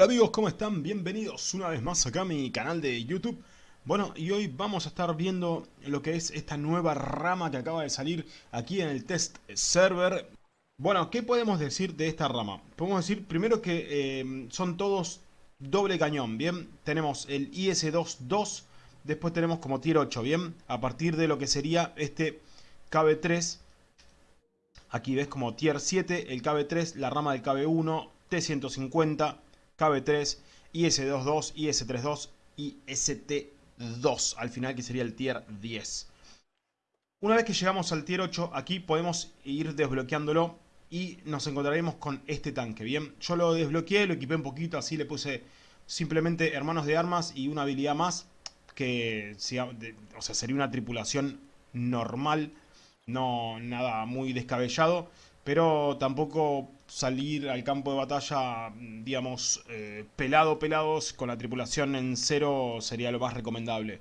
Hola amigos, ¿cómo están? Bienvenidos una vez más acá a mi canal de YouTube. Bueno, y hoy vamos a estar viendo lo que es esta nueva rama que acaba de salir aquí en el test server. Bueno, ¿qué podemos decir de esta rama? Podemos decir primero que eh, son todos doble cañón, ¿bien? Tenemos el IS-2-2, después tenemos como tier 8, ¿bien? A partir de lo que sería este KB3. Aquí ves como tier 7, el KB3, la rama del KB1, T150, KB3, IS22, IS32 y ST2 al final que sería el tier 10. Una vez que llegamos al tier 8 aquí podemos ir desbloqueándolo y nos encontraremos con este tanque, ¿bien? Yo lo desbloqueé, lo equipé un poquito, así le puse simplemente hermanos de armas y una habilidad más que o sea, sería una tripulación normal, no nada muy descabellado, pero tampoco salir al campo de batalla, digamos, eh, pelado, pelados, con la tripulación en cero sería lo más recomendable.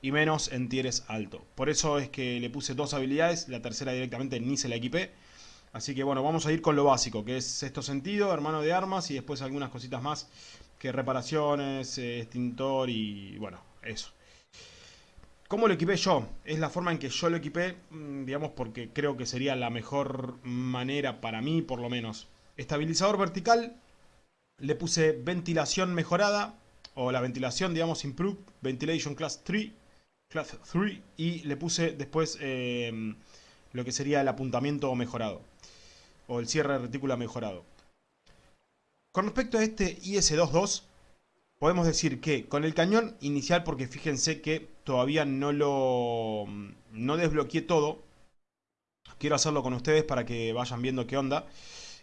Y menos en tieres alto. Por eso es que le puse dos habilidades, la tercera directamente ni se la equipé. Así que bueno, vamos a ir con lo básico, que es esto sentido, hermano de armas y después algunas cositas más que reparaciones, eh, extintor y bueno, eso. ¿Cómo lo equipé yo? Es la forma en que yo lo equipé, mm, digamos, porque creo que sería la mejor manera para mí, por lo menos. Estabilizador vertical, le puse ventilación mejorada, o la ventilación, digamos, improved, ventilation class 3, class 3, y le puse después eh, lo que sería el apuntamiento mejorado, o el cierre de retícula mejorado. Con respecto a este IS-22, podemos decir que con el cañón inicial, porque fíjense que todavía no lo no desbloqueé todo, quiero hacerlo con ustedes para que vayan viendo qué onda.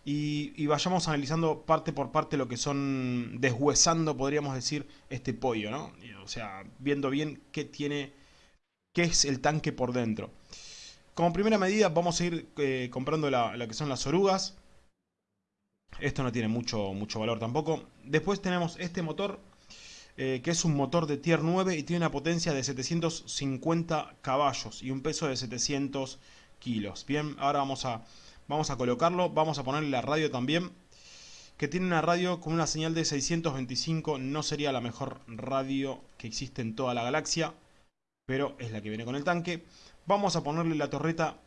Y, vayamos analizando parte por parte lo que son, deshuesando, podríamos decir, este pollo, ¿no? O sea, viendo bien qué tiene, qué es el tanque por dentro. Como primera medida vamos a ir eh, comprando lo que son las orugas. Esto no tiene mucho, mucho valor tampoco. Después tenemos este motor, eh, que es un motor de tier 9 y tiene una potencia de 750 caballos y un peso de 700 kilos. Bien, ahora vamos a, vamos a colocarlo. Vamos a ponerle la radio también, que tiene una radio con una señal de 625. No sería la mejor radio que existe en toda la galaxia, pero es la que viene con el tanque. Vamos a ponerle la torreta,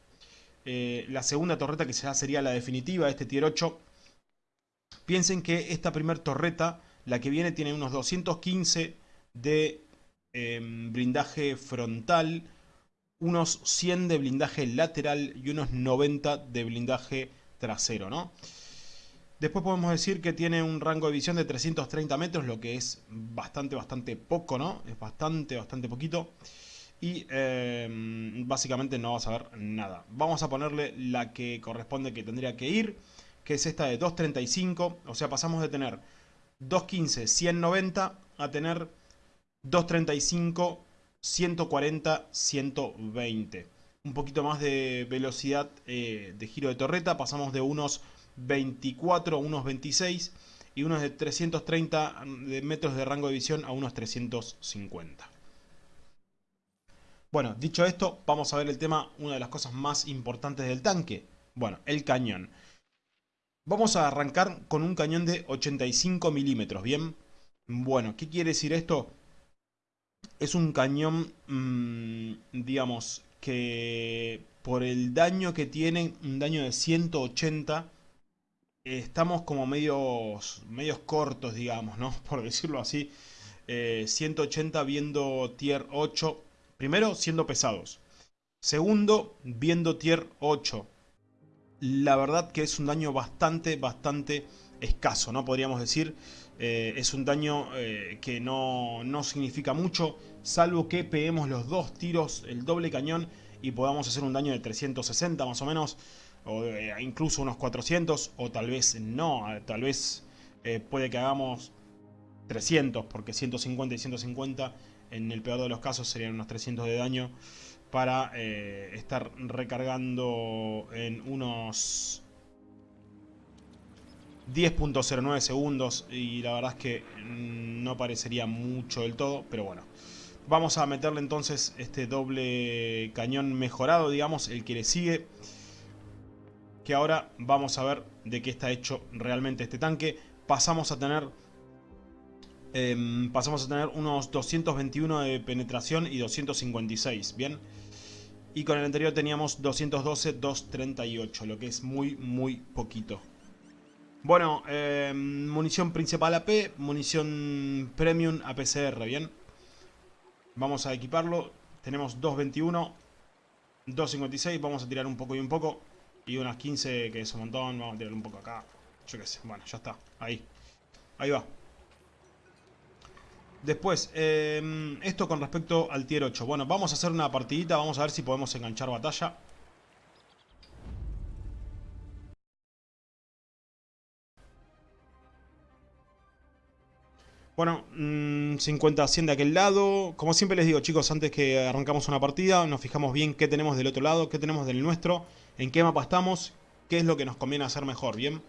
eh, la segunda torreta que ya sería la definitiva, este tier 8 Piensen que esta primer torreta, la que viene, tiene unos 215 de em, blindaje frontal, unos 100 de blindaje lateral y unos 90 de blindaje trasero, ¿no? Después podemos decir que tiene un rango de visión de 330 metros, lo que es bastante, bastante poco, ¿no? Es bastante, bastante poquito. Y em, básicamente no vas a ver nada. Vamos a ponerle la que corresponde que tendría que ir que es esta de 235, o sea, pasamos de tener 215, 190 a tener 235, 140, 120. Un poquito más de velocidad eh, de giro de torreta, pasamos de unos 24 a unos 26 y unos de 330 metros de rango de visión a unos 350. Bueno, dicho esto, vamos a ver el tema, una de las cosas más importantes del tanque. Bueno, el cañón. Vamos a arrancar con un cañón de 85 milímetros, ¿bien? Bueno, ¿qué quiere decir esto? Es un cañón, mmm, digamos, que por el daño que tiene, un daño de 180, estamos como medios, medios cortos, digamos, ¿no? Por decirlo así. 180 eh, viendo tier 8. Primero, siendo pesados. Segundo, viendo tier 8 la verdad que es un daño bastante, bastante escaso, ¿no? Podríamos decir, eh, es un daño eh, que no, significa mucho, salvo que peguemos los dos tiros, el doble cañón, y podamos hacer un daño de 360 más o menos, o eh, incluso unos 400, o tal vez no, tal vez puede que hagamos 300, porque 150 y 150 en el peor de los casos serían unos 300 de daño para eh, estar recargando en unos 10.09 segundos y la verdad es que no parecería mucho del todo, pero bueno. Vamos a meterle entonces este doble cañón mejorado, digamos, el que le sigue. Que ahora vamos a ver de qué está hecho realmente este tanque. Pasamos a tener em, pasamos a tener unos 221 de penetración y 256, ¿bien? Y con el anterior teníamos 212, 238, lo que es muy, muy poquito. Bueno, em, munición principal AP, munición premium APCR, ¿bien? Vamos a equiparlo. Tenemos 221, 256, vamos a tirar un poco y un poco. Y unas 15, que es un montón, vamos a tirar un poco acá. Yo qué sé, bueno, ya está, ahí. Ahí va. Después, em, esto con respecto al tier 8. Bueno, vamos a hacer una partidita, vamos a ver si podemos enganchar batalla. Bueno, 50-100 mm, de aquel lado. Como siempre les digo, chicos, antes que arrancamos una partida, nos fijamos bien qué tenemos del otro lado, qué tenemos del nuestro, en qué mapa estamos, qué es lo que nos conviene hacer mejor, ¿bien?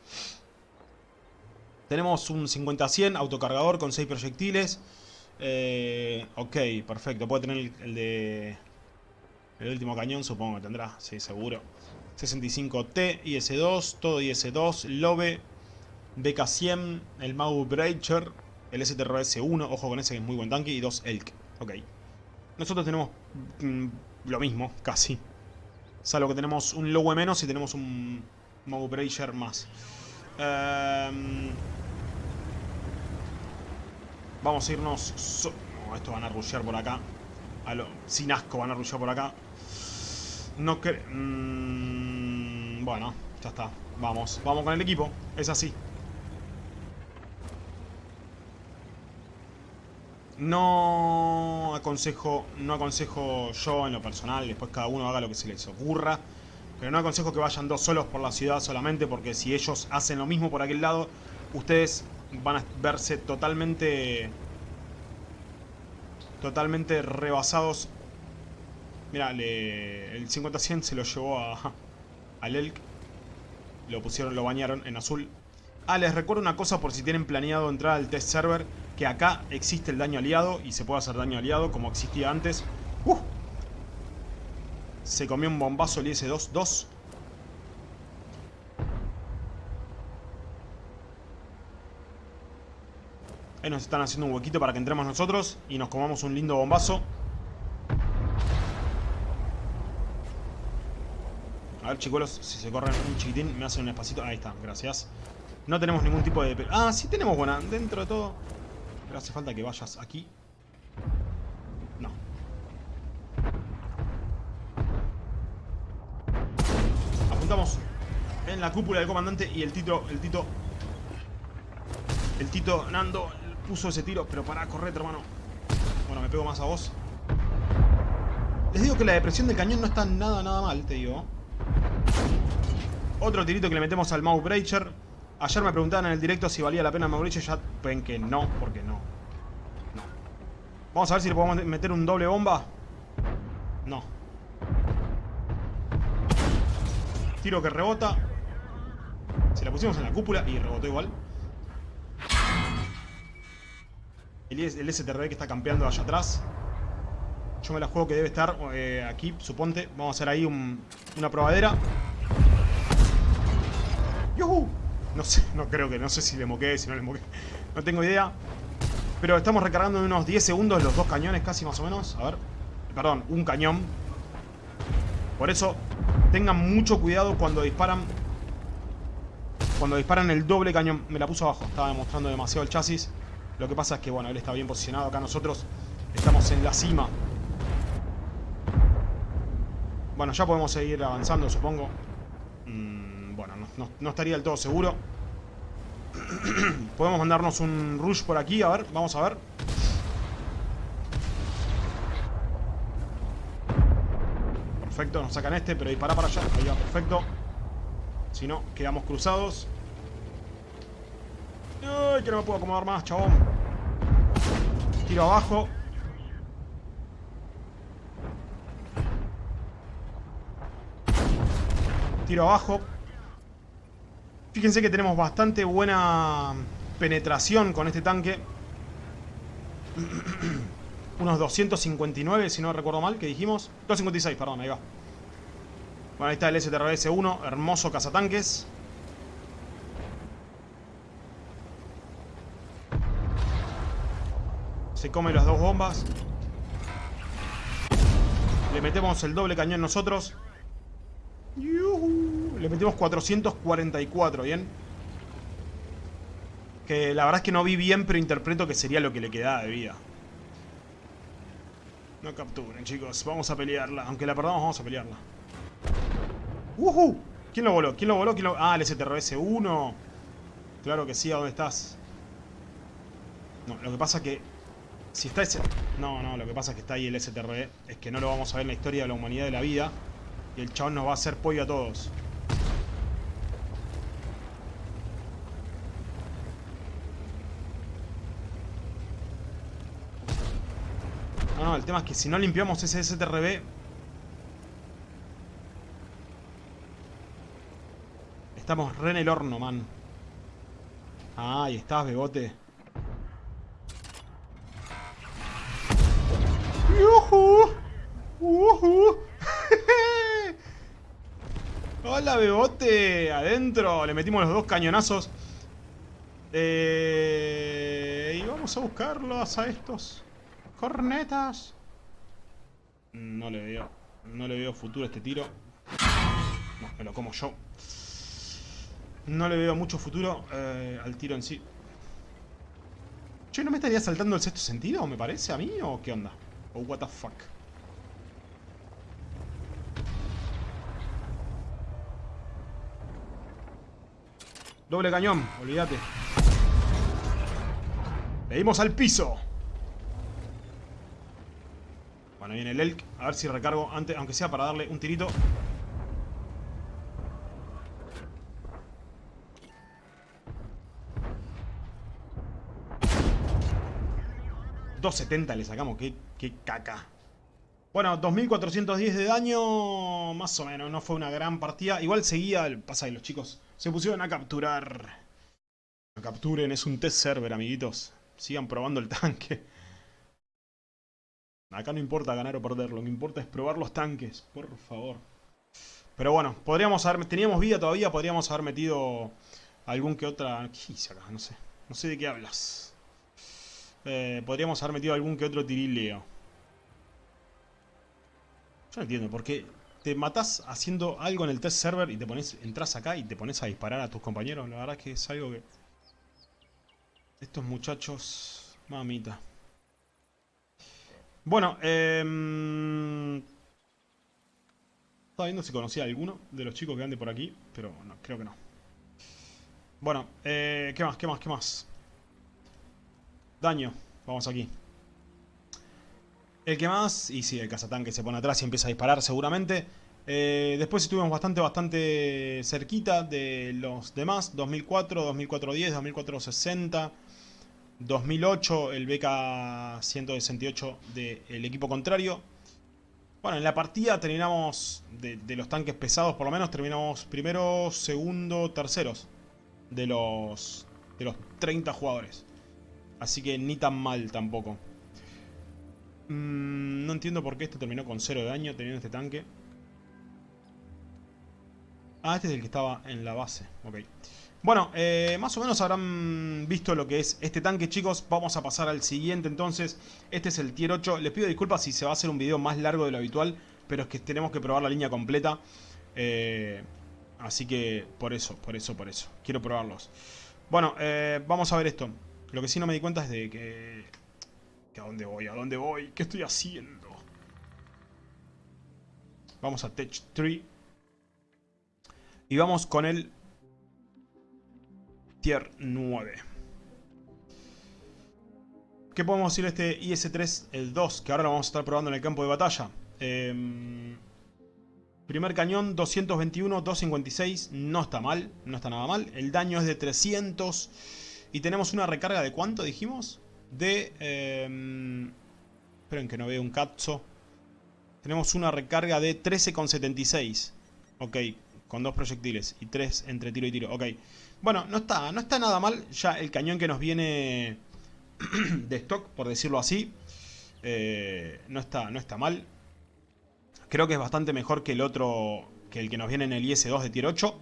Tenemos un 50-100 autocargador con 6 proyectiles. Eh, ok, perfecto. Puede tener el, de... El último cañón, supongo que tendrá. Sí, seguro. 65T, IS-2, todo IS-2, Lobe, BK-100, el Mau Breacher, el STRS-1, ojo con ese que es muy buen tanque, y dos Elk. Ok. Nosotros tenemos mm, lo mismo, casi. Salvo que tenemos un Lowe menos y tenemos un Mau Breacher más. Em, vamos a irnos... No, estos van a rushear por acá. Sin asco van a rushear por acá. No que... Mm, bueno, ya está. Vamos, vamos con el equipo. Es así. No aconsejo, no aconsejo yo en lo personal, después cada uno haga lo que se les ocurra. Pero no aconsejo que vayan dos solos por la ciudad solamente porque si ellos hacen lo mismo por aquel lado, ustedes van a verse totalmente... Totalmente rebasados. Mira, el 50-100 se lo llevó a, al Elk. Lo pusieron, lo bañaron en azul. Ah, les recuerdo una cosa por si tienen planeado entrar al test server. Que acá existe el daño aliado y se puede hacer daño aliado como existía antes. Se comió un bombazo el IS-2. 2. Ahí nos están haciendo un huequito para que entremos nosotros y nos comamos un lindo bombazo. A ver, chicuelos, si se corren un chiquitín, me hacen un espacito. Ahí está, gracias. No tenemos ningún tipo de... Ah, sí tenemos buena. Dentro de todo... Pero hace falta que vayas aquí. Estamos en la cúpula del comandante y el Tito, el Tito, el Tito Nando puso ese tiro, pero para, correr, hermano. Bueno, me pego más a vos. Les digo que la depresión del cañón no está nada, nada mal, te digo. Otro tirito que le metemos al Mouse Breacher. Ayer me preguntaban en el directo si valía la pena el Mouse Breacher. Ya ven que no, porque no. No. Vamos a ver si le podemos meter un doble bomba. No. Tiro que rebota. Se la pusimos en la cúpula y rebotó igual. El, el STRB que está campeando allá atrás. Yo me la juego que debe estar eh, aquí, suponte. Vamos a hacer ahí una probadera. ¡Yuhu! No sé, no creo que, no sé si le moqué, si no le moqué. No tengo idea. Pero estamos recargando en unos 10 segundos los dos cañones, casi más o menos. A ver. Perdón, un cañón. Por eso Tengan mucho cuidado cuando disparan Cuando disparan el doble cañón. Me la puso abajo, estaba demostrando demasiado el chasis. Lo que pasa es que, bueno, él está bien posicionado Acá. Nosotros estamos en la cima. Bueno, ya podemos seguir avanzando, supongo. Mm, Bueno, no, estaría del todo seguro. Podemos mandarnos un rush por aquí, a ver, vamos a ver Perfecto, nos sacan este, pero dispara para allá. Ahí va, perfecto. Si no, quedamos cruzados. Ay, que no me puedo acomodar más, chabón. Tiro abajo. Tiro abajo. Fíjense que tenemos bastante buena penetración con este tanque. unos 259, si no recuerdo mal, que dijimos. 256, perdón, ahí va. Bueno, ahí está el STRS-1, hermoso cazatanques. Se come las dos bombas. Le metemos el doble cañón nosotros. Le metemos 444, ¿bien? Que la verdad es que no vi bien, pero interpreto que sería lo que le quedaba de vida. No capturen, chicos. Vamos a pelearla. Aunque la perdamos, vamos a pelearla. ¡Uhú! ¿Quién lo voló? ¿Quién lo voló? ¿Quién lo... Ah, el STRS-1. Claro que sí, ¿a dónde estás? No, lo que pasa que... Si está ese... No, no, lo que pasa es que está ahí el STRE. Es que no lo vamos a ver en la historia de la humanidad de la vida. Y el chabón nos va a hacer pollo a todos. No, el tema es que si no limpiamos ese STRB... Estamos re en el horno, man. Ah, ahí estás, bebote. ¡Yuhu! ¡Uhu! ¡Hola, bebote! Adentro. Le metimos los dos cañonazos. Eh... Y vamos a buscarlos a estos. Cornetas. No le veo. No le veo futuro a este tiro. No, me lo como yo. No le veo mucho futuro eh, al tiro en sí. Che, ¿no me estaría saltando el sexto sentido, me parece a mí? ¿O qué onda? ¿O what the fuck? Doble cañón, olvídate. Le dimos al piso. Bueno, viene el Elk. A ver si recargo antes, aunque sea para darle un tirito. ...270 le sacamos, qué, qué caca. Bueno, 2410 de daño, más o menos, no fue una gran partida. Igual seguía, el pasa de los chicos se pusieron a capturar. No capturen, es un test server, amiguitos. Sigan probando el tanque. Acá no importa ganar o perder, lo que importa es probar los tanques, por favor. Pero bueno, podríamos haber, teníamos vida todavía, podríamos haber metido algún que otra... ¿Qué hice acá? No sé. No sé de qué hablas. Eh, podríamos haber metido algún que otro tirileo. Yo no entiendo, por qué te matás haciendo algo en el test server y te pones, entras acá y te pones a disparar a tus compañeros. La verdad es que es algo que... Estos muchachos... Mamita. Bueno, eh... Estaba viendo si conocía alguno de los chicos que ande por aquí, pero no, creo que no. Bueno, eh, ¿qué más? ¿Qué más? ¿Qué más? Daño. Vamos aquí. El que más, y sí, el cazatanque se pone atrás y empieza a disparar seguramente. Eh, después estuvimos bastante, bastante cerquita de los demás. 2004, 2410, 2460, 2008 el BK 168 del equipo contrario. Bueno, en la partida terminamos, de, los tanques pesados por lo menos, terminamos primero, segundo, terceros de los, de los 30 jugadores. Así que ni tan mal tampoco. Mm, no entiendo por qué este terminó con cero de daño teniendo este tanque. Ah, este es el que estaba en la base. Ok. Bueno, eh, más o menos habrán visto lo que es este tanque, chicos. Vamos a pasar al siguiente entonces. Este es el tier 8. Les pido disculpas si se va a hacer un video más largo de lo habitual, pero es que tenemos que probar la línea completa. Eh, así que por eso, por eso, por eso. Quiero probarlos. Bueno, eh, vamos a ver esto. Lo que sí no me di cuenta es de que... ¿A dónde voy? ¿A dónde voy? ¿Qué estoy haciendo? Vamos a Tech 3. Y vamos con el Tier 9. ¿Qué podemos decir de este IS-3, el 2? Que ahora lo vamos a estar probando en el campo de batalla. Eh, primer cañón, 221, 256. No está mal, no está nada mal. El daño es de 300. Y tenemos una recarga de ¿cuánto dijimos? De... Eh, esperen que no veo un cazzo. Tenemos una recarga de 13,76. Ok, con dos proyectiles y tres entre tiro y tiro. Ok. Bueno, no está, no está nada mal. Ya el cañón que nos viene de stock, por decirlo así. Eh, no, está, no está mal. Creo que es bastante mejor que el otro, que el que nos viene en el IS-2 de tier 8.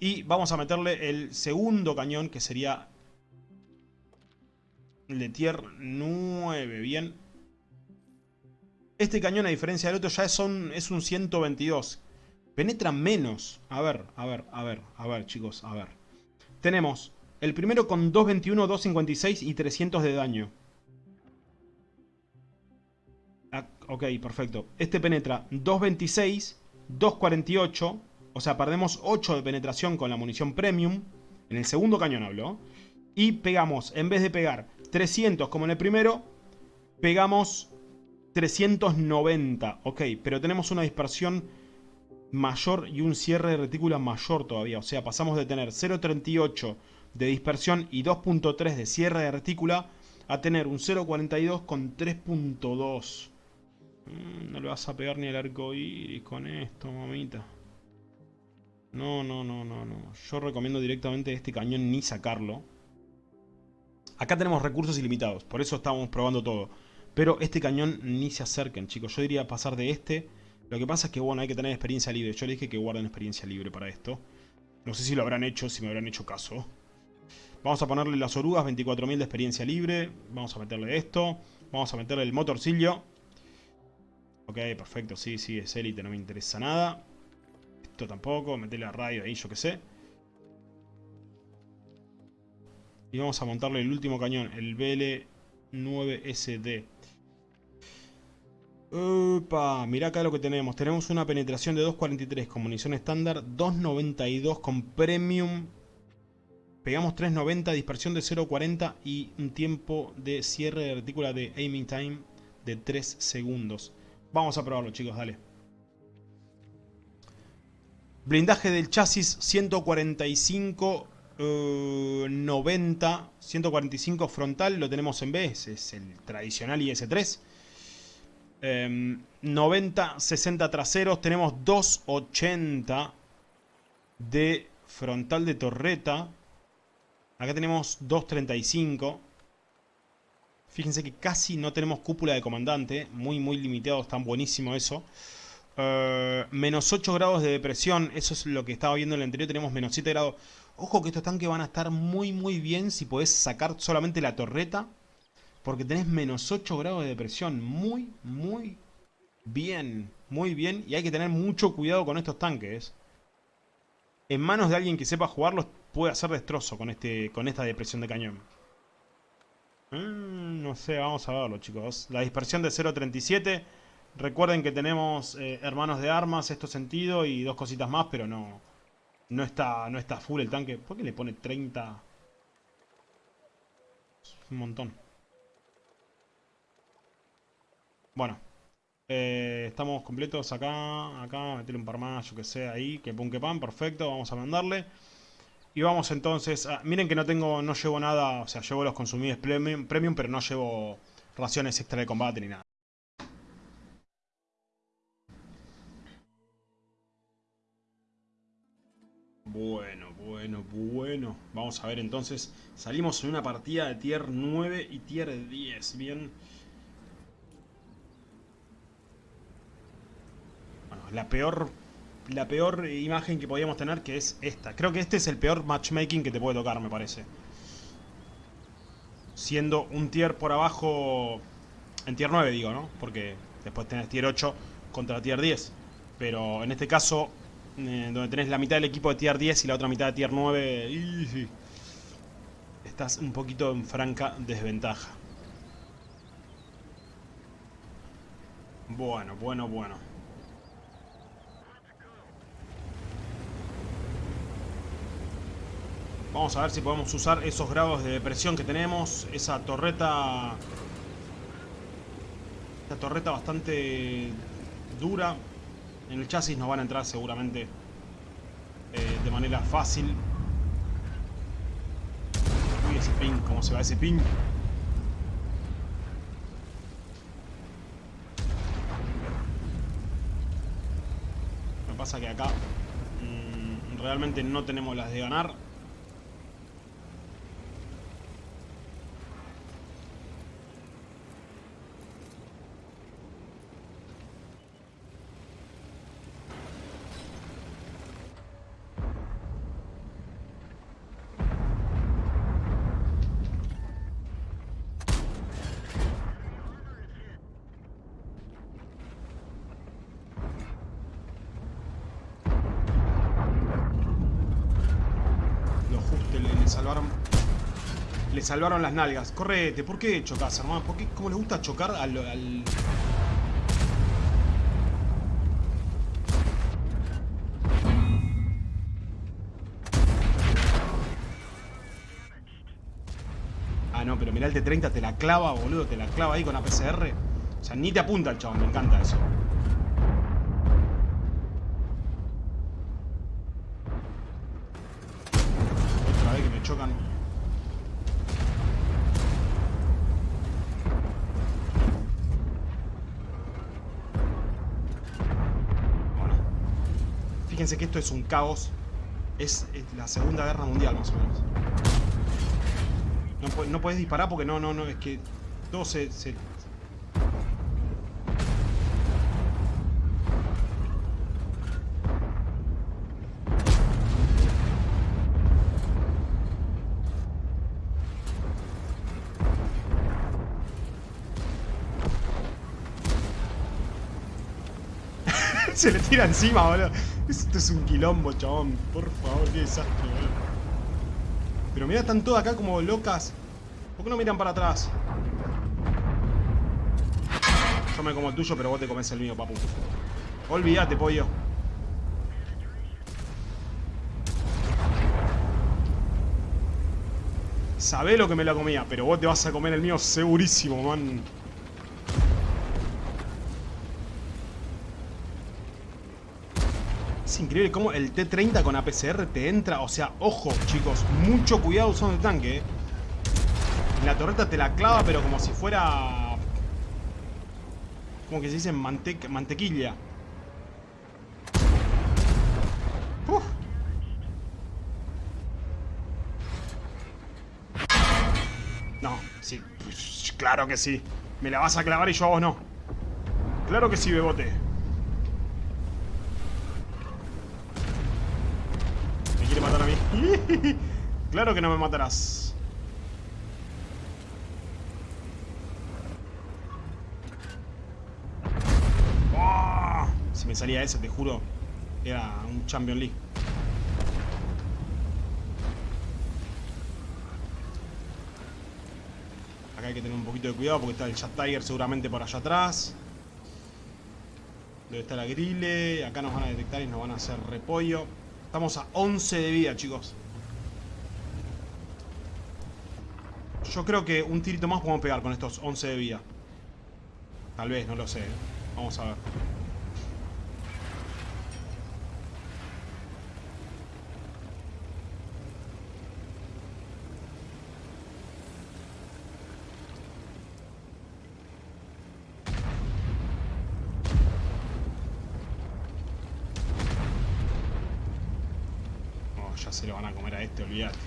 Y vamos a meterle el segundo cañón, que sería... El de tier 9, bien. Este cañón, a diferencia del otro, ya es un, es un 122. Penetra menos. A ver, a ver, a ver, a ver, chicos, a ver. Tenemos el primero con 221, 256 y 300 de daño. Ah, ok, perfecto. Este penetra 226, 248. O sea, perdemos 8 de penetración con la munición premium. En el segundo cañón hablo. Y pegamos, en vez de pegar 300 como en el primero, pegamos 390. Ok, pero tenemos una dispersión mayor y un cierre de retícula mayor todavía. O sea, pasamos de tener 0.38 de dispersión y 2.3 de cierre de retícula a tener un 0.42 con 3.2. Mm, no le vas a pegar ni el arco iris con esto, mamita. No, no, no, no, no. Yo recomiendo directamente este cañón ni sacarlo. Acá tenemos recursos ilimitados, por eso estamos probando todo. Pero este cañón ni se acerquen, chicos. Yo diría pasar de este. Lo que pasa es que, bueno, hay que tener experiencia libre. Yo le dije que guarden experiencia libre para esto. No sé si lo habrán hecho, si me habrán hecho caso. Vamos a ponerle las orugas, 24.000 de experiencia libre. Vamos a meterle esto. Vamos a meterle el motorcillo. Ok, perfecto. Sí, sí, es élite, no me interesa nada. Esto tampoco. Meterle a radio ahí, yo qué sé. Y vamos a montarle el último cañón, el BL9SD. Upa, mirá acá lo que tenemos. Tenemos una penetración de 2.43 con munición estándar, 2.92 con premium. Pegamos 3.90, dispersión de 0.40 y un tiempo de cierre de retícula de aiming time de 3 segundos. Vamos a probarlo chicos, dale. Blindaje del chasis 145 90, 145 frontal, lo tenemos en B, es el tradicional IS-3. 90, 60 traseros, tenemos 280 de frontal de torreta. Acá tenemos 235. Fíjense que casi no tenemos cúpula de comandante, muy muy limitado, está buenísimo eso. Eh, menos 8 grados de depresión, eso es lo que estaba viendo en el anterior, tenemos menos 7 grados. Ojo que estos tanques van a estar muy muy bien si podés sacar solamente la torreta. Porque tenés menos 8 grados de depresión. Muy, muy bien. Muy bien. Y hay que tener mucho cuidado con estos tanques. En manos de alguien que sepa jugarlos puede hacer destrozo con, este, con esta depresión de cañón. Mm, no sé, vamos a verlo chicos. La dispersión de 0.37. Recuerden que tenemos eh, hermanos de armas, esto sentido, y dos cositas más, pero no... No está, no está full el tanque. ¿Por qué le pone 30? Es un montón. Bueno. Eh, estamos completos acá. Acá, meterle un par más, yo que sé, ahí. Que pum que pan, perfecto. Vamos a mandarle. Y vamos entonces Miren que no tengo, no llevo nada. O sea, llevo los consumibles premium, premium pero no llevo raciones extra de combate ni nada. Bueno, bueno, bueno. Vamos a ver entonces. Salimos en una partida de tier 9 y tier 10. Bien. La peor, la peor imagen que podíamos tener que es esta. Creo que este es el peor matchmaking que te puede tocar, me parece. Siendo un tier por abajo... En tier 9 digo, ¿no? Porque después tenés tier 8 contra tier 10. Pero en este caso eh, donde tenés la mitad del equipo de tier 10 y la otra mitad de tier 9, estás un poquito en franca desventaja. Bueno, bueno, bueno. Vamos a ver si podemos usar esos grados de presión que tenemos. Esa torreta... Esta torreta bastante dura. En el chasis nos van a entrar seguramente eh, de manera fácil. Uy, ese ping, ¿cómo se va ese ping? Me pasa que acá mmm, realmente no tenemos las de ganar. salvaron... Le salvaron las nalgas. Correte, ¿por qué chocas, hermano? ¿Por qué? ¿Cómo le gusta chocar al... Ah, no, pero mirá el T-30, te la clava, boludo, te la clava ahí con APCR. O sea, ni te apunta el chabón, me encanta eso. Fíjense que esto es un caos. Es, la Segunda Guerra Mundial, más o menos. No, no puedes disparar porque no, no, no, es que todo se, se... se le tira encima, boludo. Esto es un quilombo, chabón. Por favor, qué desastre, boludo. Pero mira, están todas acá como locas. ¿Por qué no miran para atrás? Yo me como el tuyo, pero vos te comes el mío, papu. Olvídate, pollo. Sabé lo que me la comía, pero vos te vas a comer el mío segurísimo, man. Increíble cómo el T-30 con APCR te entra. O sea, ojo, chicos. Mucho cuidado usando el tanque. Eh. La torreta te la clava, pero como si fuera... Como que se dice mantequilla. Uf. No, sí. Claro que sí. Me la vas a clavar y yo a vos no. Claro que sí, bebote. claro que no me matarás. ¡Oh! Si me salía ese, te juro, era un Champion League. Acá hay que tener un poquito de cuidado porque está el Chat Tiger seguramente por allá atrás. Debe estar la grille. Acá nos van a detectar y nos van a hacer repollo. Estamos a 11 de vida, chicos. Yo creo que un tirito más podemos pegar con estos 11 de vida. Tal vez, no lo sé. Vamos a ver. se lo van a comer a este, olvídate.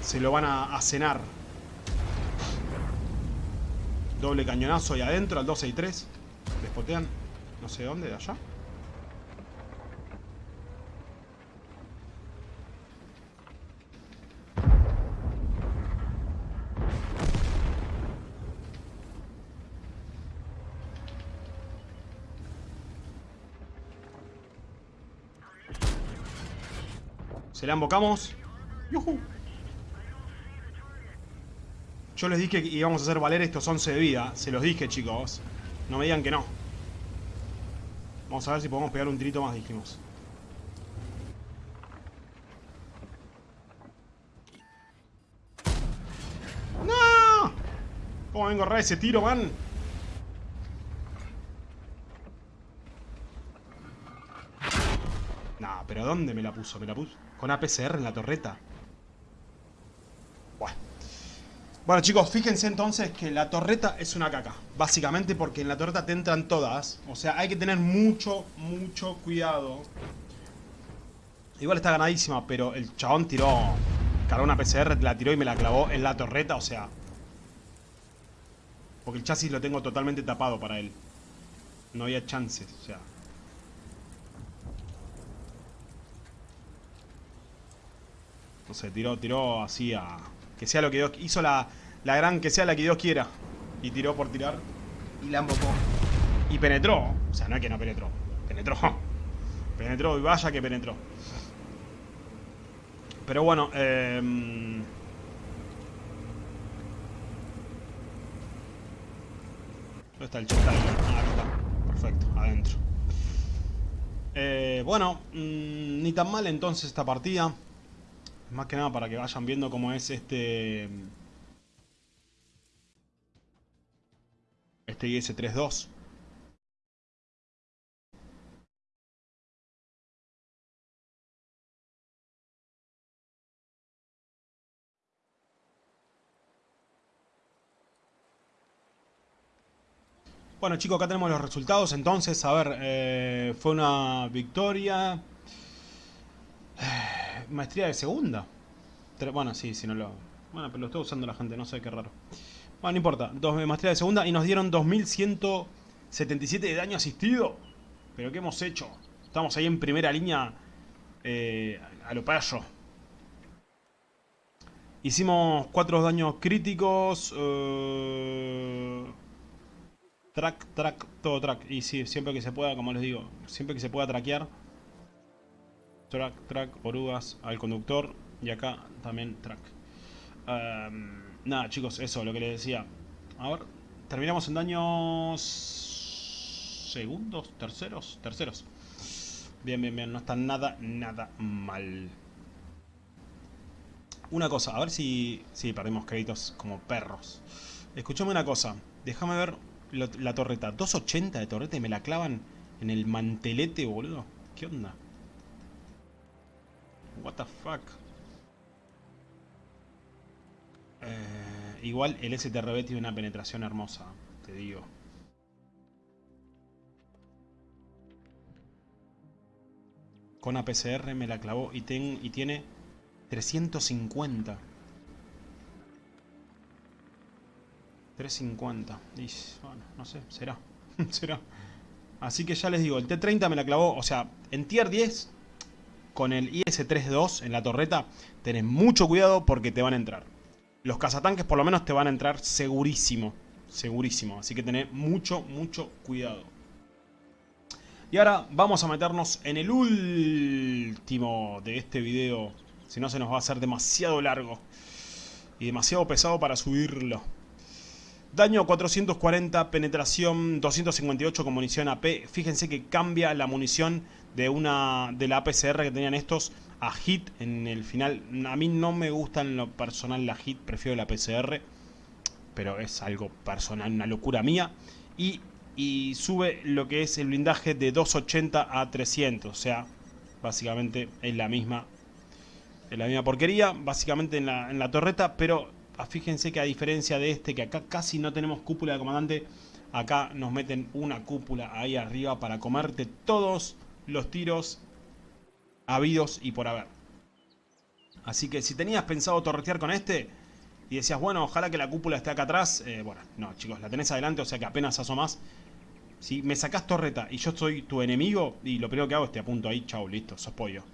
Se lo van a, cenar. Doble cañonazo ahí adentro, al 12 y 3. Despotean. No sé dónde, de allá. Se la embocamos. Yo les dije que íbamos a hacer valer estos 11 de vida. Se los dije, chicos. No me digan que no. Vamos a ver si podemos pegar un tirito más, dijimos. ¡No! ¿Cómo vengo a ese tiro, man? No, pero ¿dónde me la puso? Me la puso con APCR en la torreta. Bueno. chicos, fíjense entonces que la torreta es una caca. Básicamente porque en la torreta te entran todas. O sea, hay que tener mucho, mucho cuidado. Igual está ganadísima, pero el chabón tiró... Cargó una PCR, la tiró y me la clavó en la torreta, o sea... Porque el chasis lo tengo totalmente tapado para él. No había chances, o sea... No sé, tiró, tiró así a... Que sea lo que Dios... Hizo la, la gran que sea la que Dios quiera. Y tiró por tirar. Y la embocó. Y penetró. O sea, no es que no penetró. Penetró. Penetró y vaya que penetró. Pero bueno, eh... ¿Dónde está el chat? Ah, acá está. Perfecto, adentro. Eh, bueno, mmm, ni tan mal entonces esta partida. Más que nada para que vayan viendo cómo es este... Este IS-32. Bueno chicos, acá tenemos los resultados. Entonces, a ver, eh, fue una victoria. Eh, maestría de segunda. Bueno, sí, si no lo... Bueno, pero lo estoy usando la gente, no sé qué raro. Bueno, no importa. Dos, eh, maestría de segunda y nos dieron 2177 de daño asistido. Pero ¿qué hemos hecho? Estamos ahí en primera línea eh, a lo payo. Hicimos cuatro daños críticos. Eh, Track, track, todo track. Y sí, siempre que se pueda, como les digo, siempre que se pueda traquear. Track, track, orugas al conductor. Y acá también track. Nada, chicos, eso, lo que les decía. A ver, terminamos en daños... Segundos, terceros, terceros. Bien, bien, bien, no está nada, nada mal. Una cosa, a ver si... Sí, perdimos créditos como perros. Escuchame una cosa, déjame ver la, torreta. 280 de torreta y me la clavan en el mantelete, boludo. ¿Qué onda? What the fuck. Eh, igual el STRB tiene una penetración hermosa, te digo. Con APCR me la clavó y, ten, y tiene 350. 350. Y, bueno, no sé, será. será. Así que ya les digo, el T-30 me la clavó, o sea, en tier 10, con el IS-32 en la torreta, tenés mucho cuidado porque te van a entrar. Los cazatanques por lo menos te van a entrar segurísimo, segurísimo. Así que tenés mucho, mucho cuidado. Y ahora vamos a meternos en el último de este video. Si no se nos va a hacer demasiado largo. Y demasiado pesado para subirlo. Daño 440, penetración 258 con munición AP. Fíjense que cambia la munición de una de la APCR que tenían estos a HIT en el final. A mí no me gusta en lo personal la HIT, prefiero la APCR. Pero es algo personal, una locura mía. Y, y sube lo que es el blindaje de 280 a 300. O sea, básicamente es la misma, es la misma porquería. Básicamente en la, en la torreta, pero Ah, fíjense que a diferencia de este, que acá casi no tenemos cúpula de comandante, acá nos meten una cúpula ahí arriba para comerte todos los tiros habidos y por haber. Así que si tenías pensado torretear con este y decías, bueno, ojalá que la cúpula esté acá atrás, eh, bueno, no chicos, la tenés adelante, o sea que apenas asomás. Si me sacás torreta y yo soy tu enemigo, y lo primero que hago es te apunto ahí, chau, listo, sos pollo.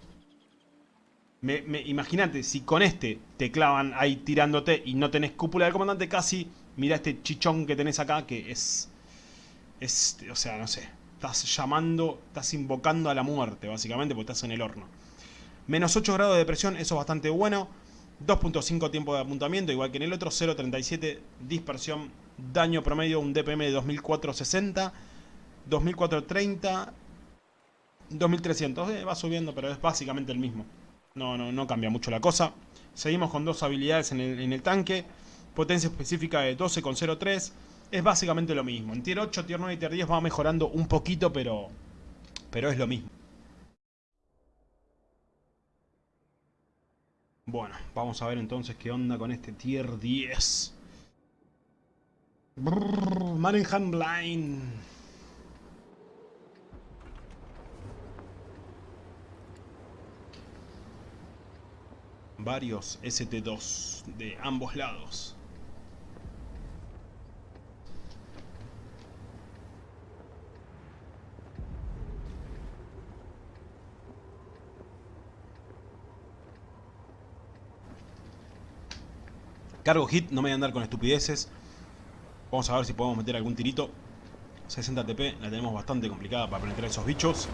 Me, Imagínate, si con este te clavan ahí tirándote y no tenés cúpula del comandante casi, mira este chichón que tenés acá que es... Es, o sea, no sé, estás llamando, estás invocando a la muerte básicamente porque estás en el horno. Menos 8 grados de presión, eso es bastante bueno. 2.5 tiempo de apuntamiento, igual que en el otro. 0.37 dispersión, daño promedio, un DPM de 2460. 2430. 2300, va subiendo, pero es básicamente el mismo. No, no, no cambia mucho la cosa. Seguimos con dos habilidades en el, tanque. Potencia específica de 12,03. Es básicamente lo mismo. En tier 8, tier 9 y tier 10 va mejorando un poquito, pero, pero es lo mismo. Bueno, vamos a ver entonces qué onda con este tier 10. Brrr, Line. varios ST2 de ambos lados. Cargo hit, no me voy a andar con estupideces. Vamos a ver si podemos meter algún tirito. 60 TP, la tenemos bastante complicada para penetrar esos bichos.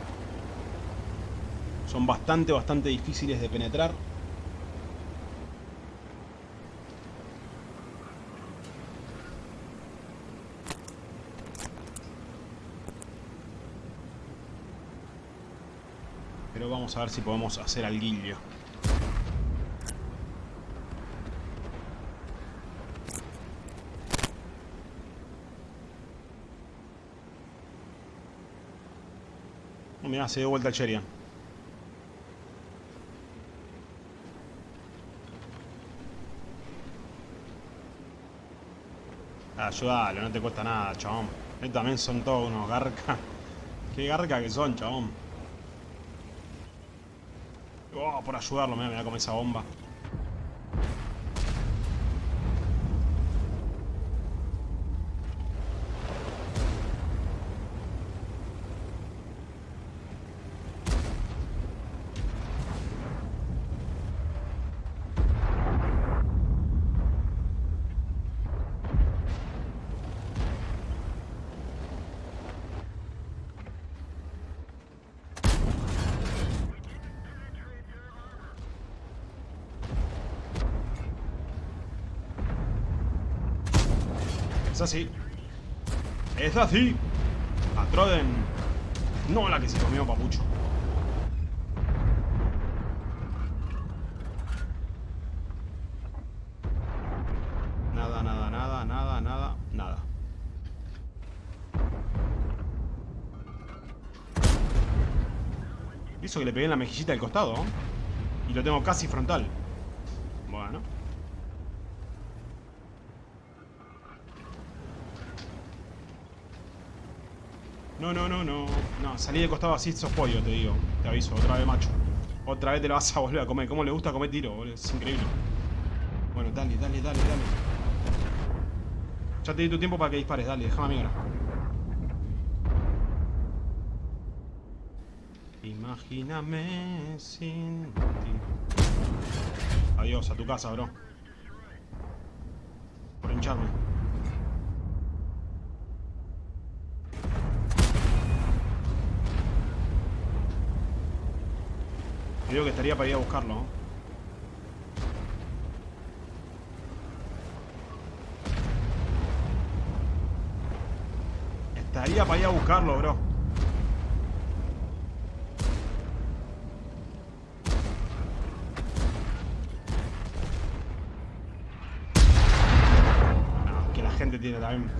Son bastante, bastante difíciles de penetrar. Pero vamos a ver si podemos hacer al guillo. Mirá, se dio vuelta el Cherian. Ayúdalo, no te cuesta nada, chabón. Estos también son todos unos garca. Qué garca que son, chabón. Oh, por ayudarlo, mira, mira como esa bomba. Así. Es así. A Troden. No la que se comió papucho. Nada, nada, nada, nada, nada, nada. Hizo que le pegué en la mejillita del costado. Y lo tengo casi frontal. Bueno. No, no, no, salí de costado así, sos pollo, te digo. Te aviso, otra vez, macho. Otra vez te lo vas a volver a comer. ¿Cómo le gusta comer tiro, boludo? Es increíble. Bueno, dale, dale, dale, dale. Ya te di tu tiempo para que dispares, dale, déjame a ahora. Imagíname sin ti. Adiós, a tu casa, bro. Por hincharme. Creo que estaría para ir a buscarlo. ¿no? Estaría para ir a buscarlo, bro. No, que la gente tiene también...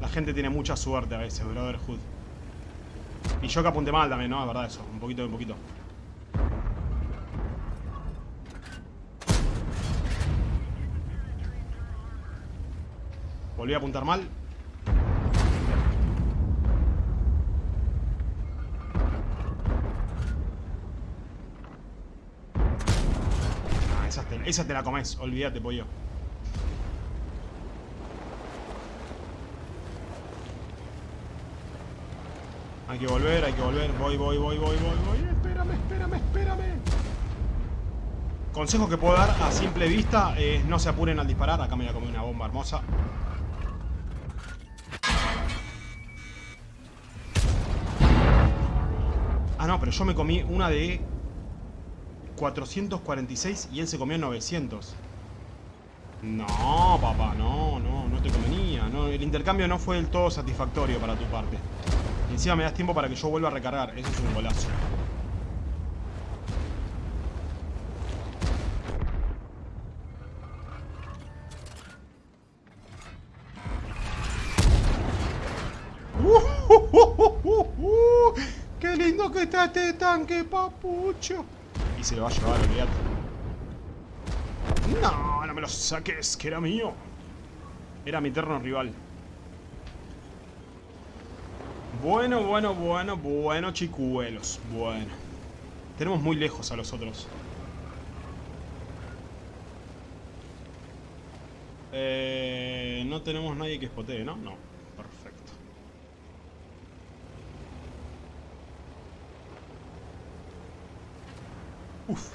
La gente tiene mucha suerte a veces, Brotherhood. Y yo que apunté mal también, ¿no? Es verdad eso. Un poquito, un poquito. Volví a apuntar mal. Ah, esa te, esa te la comes. Olvídate, pollo. Hay que volver, hay que volver. Voy, voy, voy, voy, voy, voy. Espérame, espérame, espérame. Consejo que puedo dar a simple vista es no se apuren al disparar. Acá me voy a comer una bomba hermosa. Ah, no, pero yo me comí una de 446 y él se comió 900. No, papá, no, no, no te convenía. No, el intercambio no fue del todo satisfactorio para tu parte. Y encima me das tiempo para que yo vuelva a recargar. Eso es un golazo. ¡Qué lindo que está este tanque, papucho! Y se lo va a llevar, olvídate. No, no me lo saques, que era mío. Era mi eterno rival. Bueno, bueno, bueno, bueno, chicuelos. Bueno. Tenemos muy lejos a los otros. Eh, no tenemos nadie que espotee, ¿no? No. Perfecto. Uf.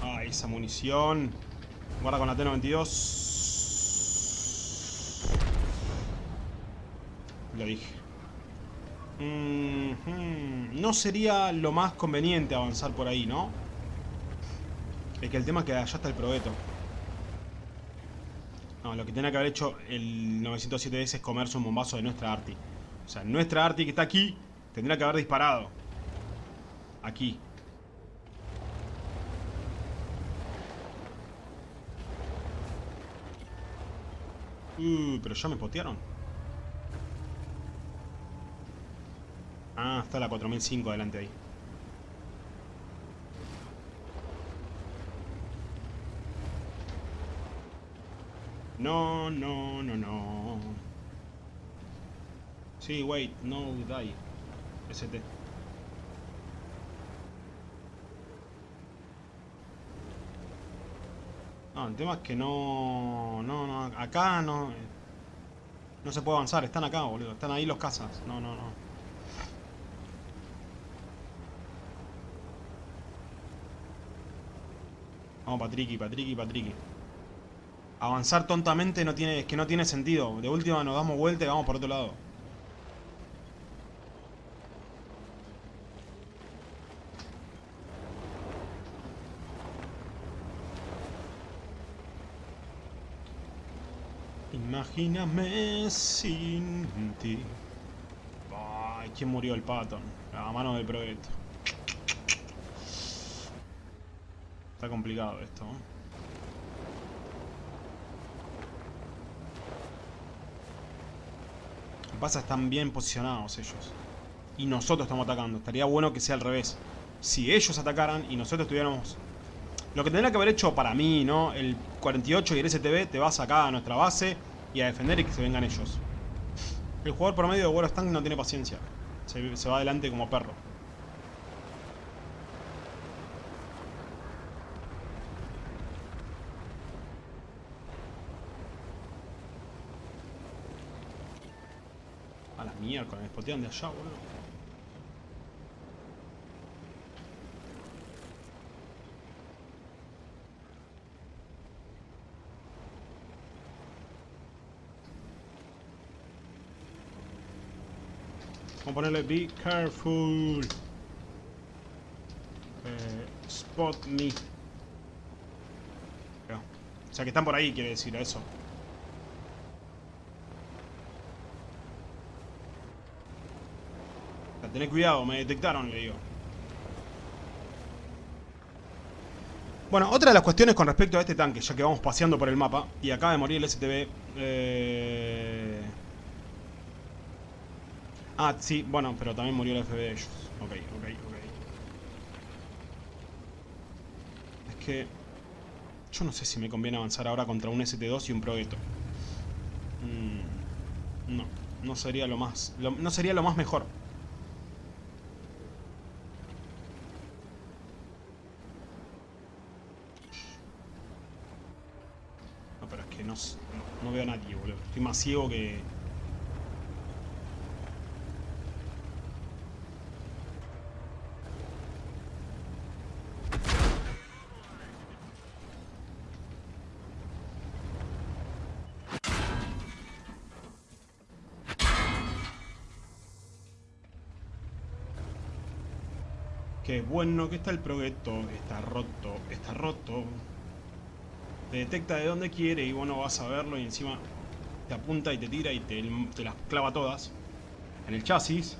Ah, esa munición. Guarda con la T-92. Lo dije. No sería lo más conveniente avanzar por ahí, ¿no? Es que el tema es que allá está el probeto. No, lo que tenía que haber hecho el 907S es comerse un bombazo de nuestra Arti. O sea, nuestra Arti que está aquí tendría que haber disparado. Aquí. Uh, pero ya me potearon. Ah, está la 4005 delante ahí. No, no, no, no. Sí, wait, no die. ST. El tema es que no... No, no, acá no... No se puede avanzar, están acá, boludo. Están ahí los cazas. No, no, no. Vamos, Patricky, Patricky, Patricky. Avanzar tontamente no tiene, es que no tiene sentido. De última nos damos vuelta y vamos por otro lado. Imagíname sin ti. Ay, ¿quién murió el pato? A mano del proyecto. Está complicado esto. Que pasa están bien posicionados ellos. Y nosotros estamos atacando. Estaría bueno que sea al revés. Si ellos atacaran y nosotros estuviéramos... Lo que tendría que haber hecho para mí, ¿no? El 48 y el STB te vas acá a nuestra base y a defender y que se vengan ellos. El jugador promedio de World of Tanks no tiene paciencia. Se, va adelante como perro. A la mierda, me spotean de allá, boludo. A ponerle be careful. Eh, spot me. O sea que están por ahí, quiere decir eso. O cuidado, me detectaron, le digo. Bueno, otra de las cuestiones con respecto a este tanque, ya que vamos paseando por el mapa, y acaba de morir el STB. Eh... Ah, sí, bueno, pero también murió el FB de ellos. Ok, ok, ok. Es que... Yo no sé si me conviene avanzar ahora contra un ST2 y un Progetto. Mm, no, no sería lo más... No sería lo más mejor. No, pero es que no, no, no veo a nadie, boludo. Estoy más ciego que... bueno que está el proyecto. Está roto, está roto. Te detecta de dónde quiere y vos no vas a verlo y encima te apunta y te tira y te, las clava todas. En el chasis.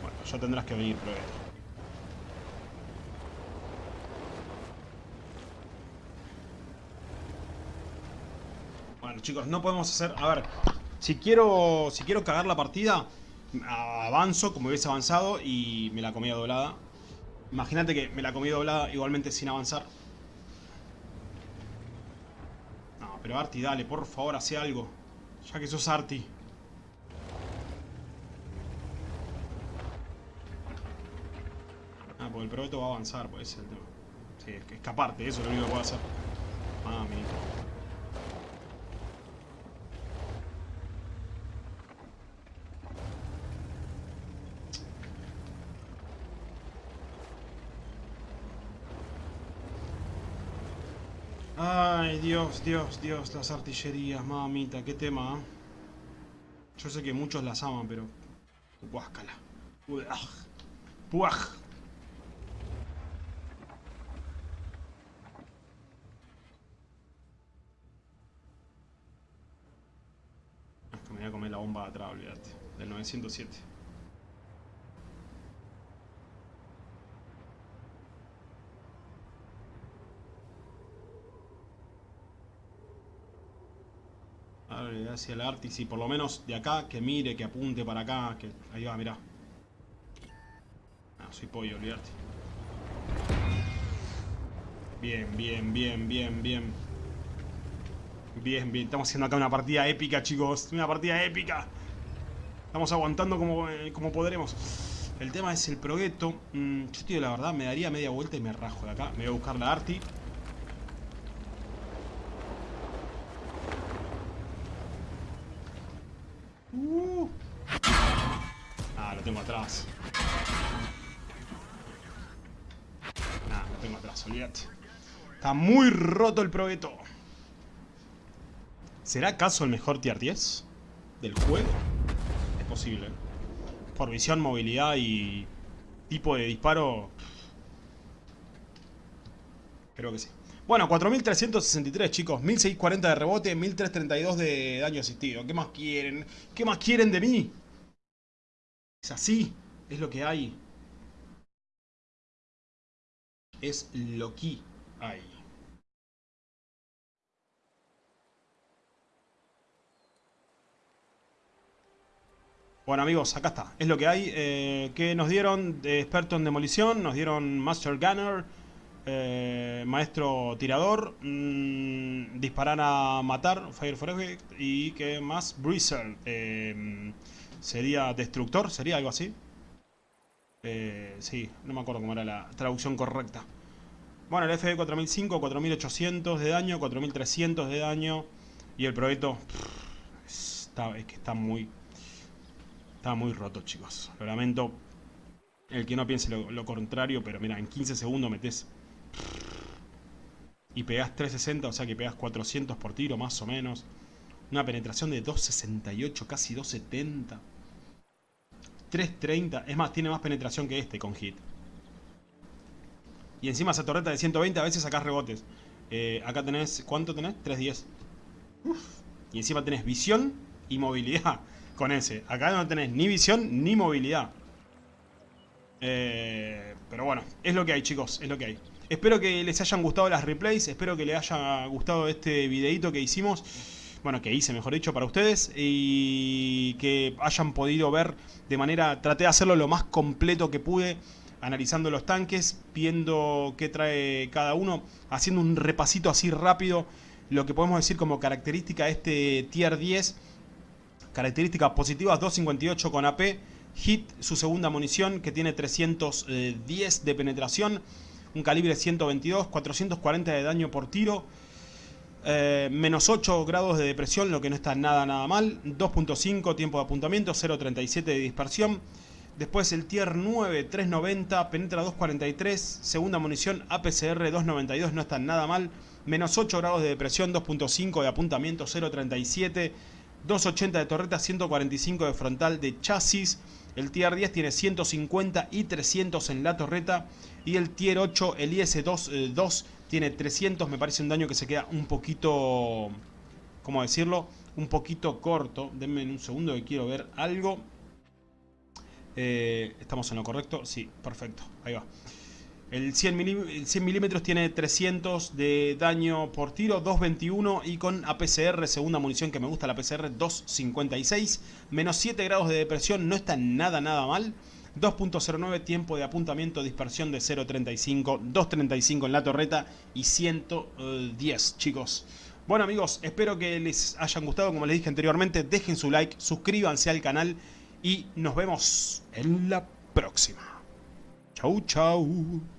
Bueno, ya tendrás que venir. Chicos, no podemos hacer... A ver, si quiero, si quiero cagar la partida, avanzo como hubiese avanzado y me la comía doblada. Imagínate que me la comí doblada igualmente sin avanzar. No, pero Arti, dale, por favor, hace algo. Ya que sos Arti. Ah, porque el proyecto va a avanzar, puede ser el tema. Sí, es escaparte, eso es lo único que puedo hacer. Mami. Ay, Dios, Dios, las artillerías, mamita, qué tema. ¿eh? Yo sé que muchos las aman, pero Guáscala. Puaj. me voy a comer la bomba de atrás, olvídate. Del 907. Hacia el Artis y por lo menos de acá, que mire, que apunte para acá. Que... Ahí va, mirá. Ah, soy pollo, olvídate. Bien, bien, bien, bien, bien. Bien, bien. Estamos haciendo acá una partida épica, chicos. Una partida épica. Estamos aguantando como, eh, como podremos. El tema es el progueto. Mm, yo, tío, la verdad, me daría media vuelta y me rajo de acá. Me voy a buscar la Arti. Uh. Ah, lo tengo atrás. Ah, lo tengo atrás, olvídate. Está muy roto el progueto. ¿Será acaso el mejor tier 10 del juego? Es posible. Por visión, movilidad y tipo de disparo... Creo que sí. Bueno, 4363 chicos, 1640 de rebote, 1332 de daño asistido. ¿Qué más quieren? ¿Qué más quieren de mí? Es así, es lo que hay. Es lo que hay. Bueno amigos, acá está, es lo que hay. Eh, que nos dieron experto en demolición, nos dieron Master Gunner, eh, Maestro Tirador, mmm, Disparar a Matar, Fire for Effect, y que más, Breezer, eh, sería Destructor, sería algo así. Eh, sí, no me acuerdo cómo era la traducción correcta. Bueno, el FD 4005, 4800 de daño, 4300 de daño, y el proyecto es que está muy Está muy roto, chicos. Lo lamento. El que no piense lo, contrario, pero mira, en 15 segundos metes... Y pegas 360, o sea que pegas 400 por tiro, más o menos. Una penetración de 268, casi 270. 330. Es más, tiene más penetración que este con hit. Y encima esa torreta de 120 a veces sacas rebotes. Eh, acá tenés... ¿Cuánto tenés? 310. Y encima tenés visión y movilidad con ese. Acá no tenés ni visión ni movilidad. Eh, pero bueno, es lo que hay chicos, es lo que hay. Espero que les hayan gustado las replays, espero que les haya gustado este videito que hicimos. Bueno, que hice mejor dicho para ustedes. Y que hayan podido ver de manera... Traté de hacerlo lo más completo que pude. Analizando los tanques, viendo qué trae cada uno. Haciendo un repasito así rápido. Lo que podemos decir como característica de este tier 10 Características positivas, 258 con AP. Hit, su segunda munición, que tiene 310 de penetración. Un calibre 122, 440 de daño por tiro. Eh, menos 8 grados de depresión, lo que no está nada nada mal. 2.5 tiempo de apuntamiento, 0.37 de dispersión. Después el tier 9, 390, penetra 243, segunda munición, APCR 292, no está nada mal. Menos 8 grados de depresión, 2.5 de apuntamiento, 0.37. 280 de torreta, 145 de frontal de chasis. El Tier 10 tiene 150 y 300 en la torreta. Y el Tier 8, el IS-2 2, eh, tiene 300. Me parece un daño que se queda un poquito... ¿Cómo decirlo? Un poquito corto. Denme un segundo que quiero ver algo. Eh, ¿Estamos en lo correcto? Sí, perfecto. Ahí va. El 100, milímetros tiene 300 de daño por tiro, 221 y con APCR, segunda munición que me gusta la APCR, 256. Menos 7 grados de depresión, no está nada nada mal. 2.09 tiempo de apuntamiento, dispersión de 0.35, 2.35 en la torreta y 110 chicos. Bueno amigos, espero que les hayan gustado, como les dije anteriormente, dejen su like, suscríbanse al canal y nos vemos en la próxima. Chau chau.